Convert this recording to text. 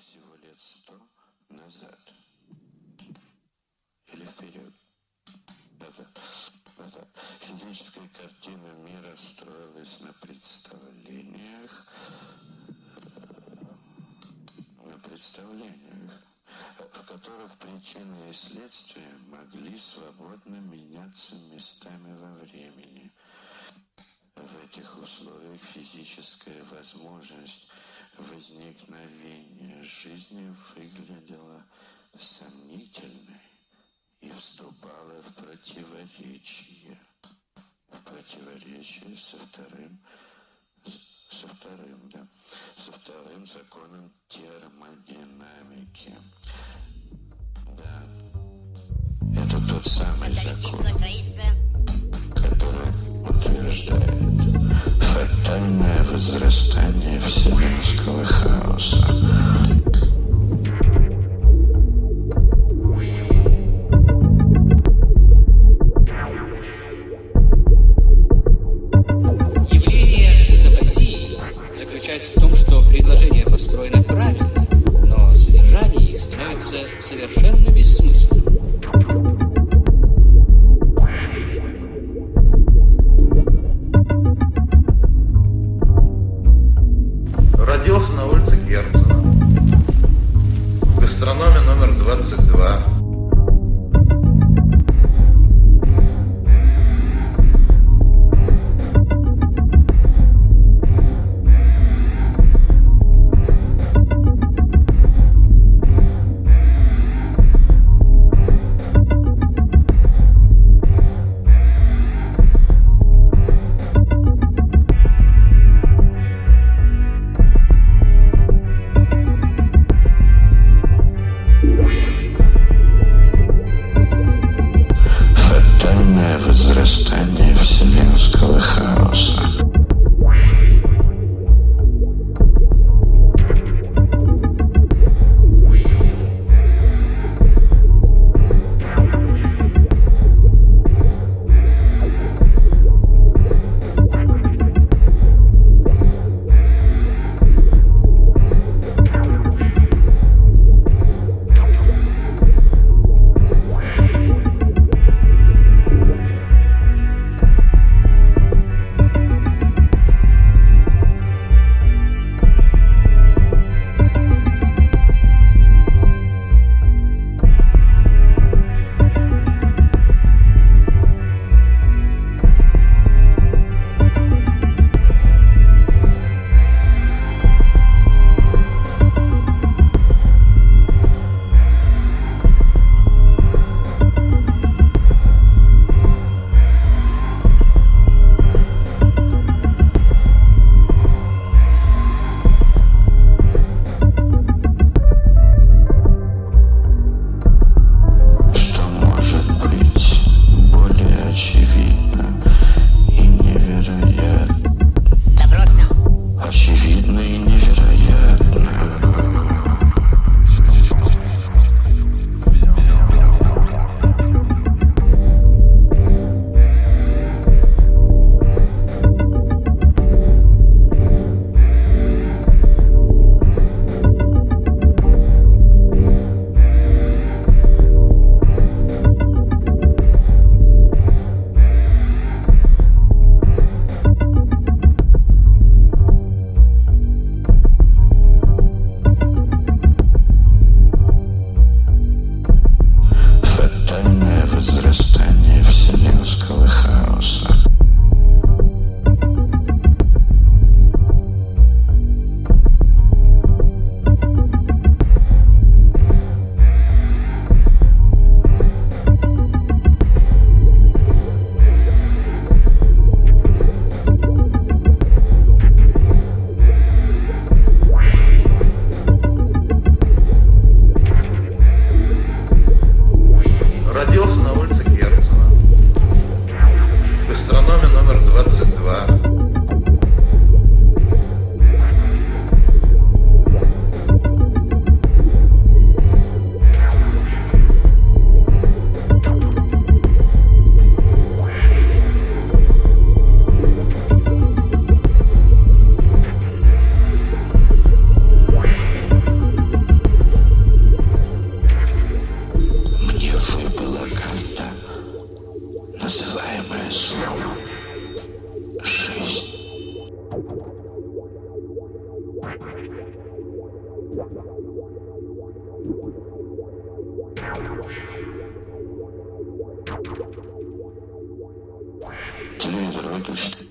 всего лет сто назад. Или вперед. Назад. Назад. Физическая картина мира строилась на представлениях, на представлениях, в которых причины и следствия могли свободно меняться местами во времени. В этих условиях физическая возможность возникновения жизни выглядела сомнительной и вступала в противоречие. В противоречие со вторым, со вторым, да, со вторым законом термодинамики. Да, это тот самый закон, который утверждает фатальное возрастание вселенского хаоса. Явление шизофазии заключается в том, что предложения построены правильно, но содержание их становится совершенно бессмысленным. Гастрономе номер 22. Главное слово — жизнь. Телевизор выключи.